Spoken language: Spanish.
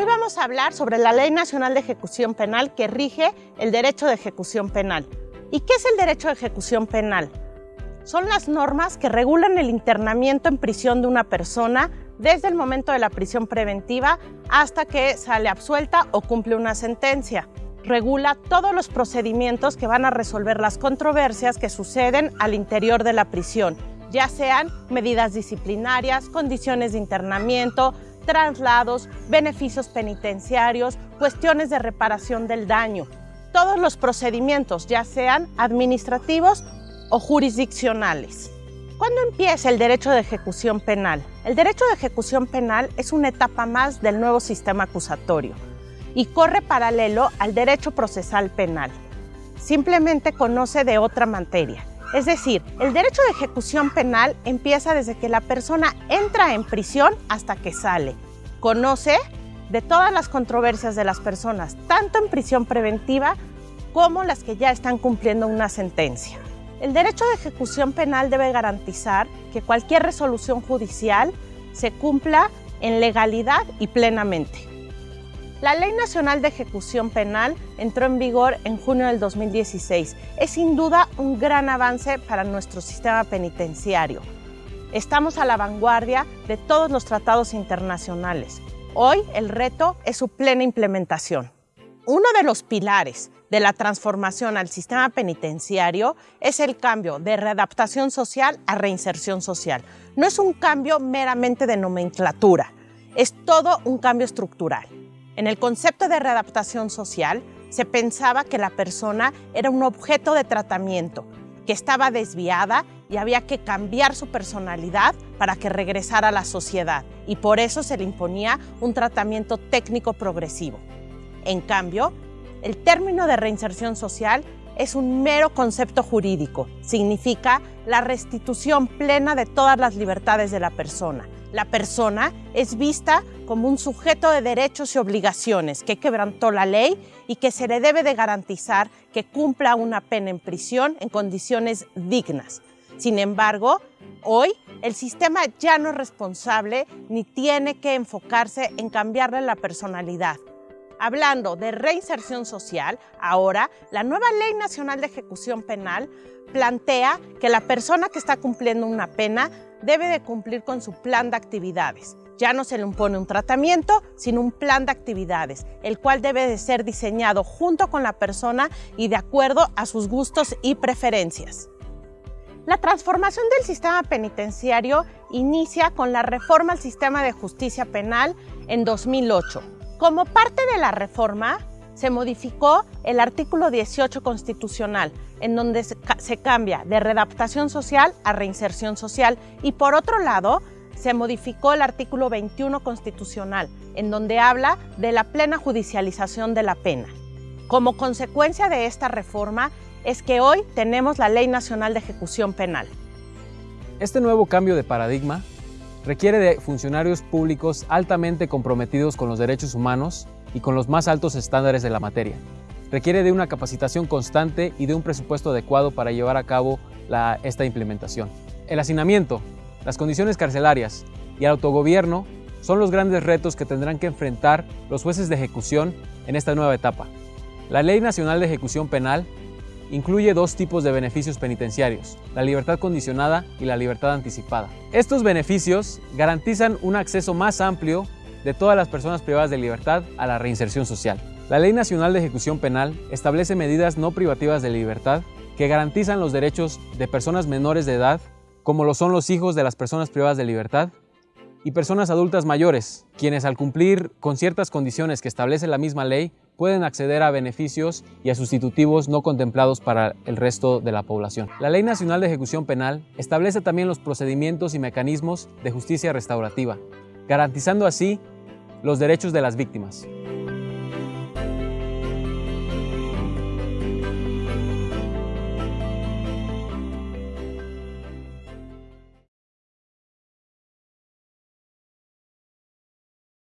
Hoy vamos a hablar sobre la Ley Nacional de Ejecución Penal que rige el derecho de ejecución penal. ¿Y qué es el derecho de ejecución penal? Son las normas que regulan el internamiento en prisión de una persona desde el momento de la prisión preventiva hasta que sale absuelta o cumple una sentencia. Regula todos los procedimientos que van a resolver las controversias que suceden al interior de la prisión, ya sean medidas disciplinarias, condiciones de internamiento, traslados, beneficios penitenciarios, cuestiones de reparación del daño. Todos los procedimientos, ya sean administrativos o jurisdiccionales. ¿Cuándo empieza el derecho de ejecución penal? El derecho de ejecución penal es una etapa más del nuevo sistema acusatorio y corre paralelo al derecho procesal penal. Simplemente conoce de otra materia. Es decir, el derecho de ejecución penal empieza desde que la persona entra en prisión hasta que sale. Conoce de todas las controversias de las personas, tanto en prisión preventiva como las que ya están cumpliendo una sentencia. El derecho de ejecución penal debe garantizar que cualquier resolución judicial se cumpla en legalidad y plenamente. La Ley Nacional de Ejecución Penal entró en vigor en junio del 2016. Es sin duda un gran avance para nuestro sistema penitenciario. Estamos a la vanguardia de todos los tratados internacionales. Hoy el reto es su plena implementación. Uno de los pilares de la transformación al sistema penitenciario es el cambio de readaptación social a reinserción social. No es un cambio meramente de nomenclatura, es todo un cambio estructural. En el concepto de readaptación social se pensaba que la persona era un objeto de tratamiento, que estaba desviada y había que cambiar su personalidad para que regresara a la sociedad y por eso se le imponía un tratamiento técnico progresivo. En cambio, el término de reinserción social es un mero concepto jurídico. Significa la restitución plena de todas las libertades de la persona. La persona es vista como un sujeto de derechos y obligaciones que quebrantó la ley y que se le debe de garantizar que cumpla una pena en prisión en condiciones dignas. Sin embargo, hoy el sistema ya no es responsable ni tiene que enfocarse en cambiarle la personalidad Hablando de reinserción social, ahora la nueva Ley Nacional de Ejecución Penal plantea que la persona que está cumpliendo una pena debe de cumplir con su plan de actividades. Ya no se le impone un tratamiento, sino un plan de actividades, el cual debe de ser diseñado junto con la persona y de acuerdo a sus gustos y preferencias. La transformación del sistema penitenciario inicia con la reforma al sistema de justicia penal en 2008 como parte de la reforma, se modificó el artículo 18 constitucional, en donde se cambia de redaptación social a reinserción social. Y por otro lado, se modificó el artículo 21 constitucional, en donde habla de la plena judicialización de la pena. Como consecuencia de esta reforma es que hoy tenemos la Ley Nacional de Ejecución Penal. Este nuevo cambio de paradigma requiere de funcionarios públicos altamente comprometidos con los derechos humanos y con los más altos estándares de la materia. Requiere de una capacitación constante y de un presupuesto adecuado para llevar a cabo esta implementación. El hacinamiento, las condiciones carcelarias y el autogobierno son los grandes retos que tendrán que enfrentar los jueces de ejecución en esta nueva etapa. La Ley Nacional de Ejecución Penal incluye dos tipos de beneficios penitenciarios, la libertad condicionada y la libertad anticipada. Estos beneficios garantizan un acceso más amplio de todas las personas privadas de libertad a la reinserción social. La Ley Nacional de Ejecución Penal establece medidas no privativas de libertad que garantizan los derechos de personas menores de edad, como lo son los hijos de las personas privadas de libertad, y personas adultas mayores, quienes al cumplir con ciertas condiciones que establece la misma ley, pueden acceder a beneficios y a sustitutivos no contemplados para el resto de la población. La Ley Nacional de Ejecución Penal establece también los procedimientos y mecanismos de justicia restaurativa, garantizando así los derechos de las víctimas.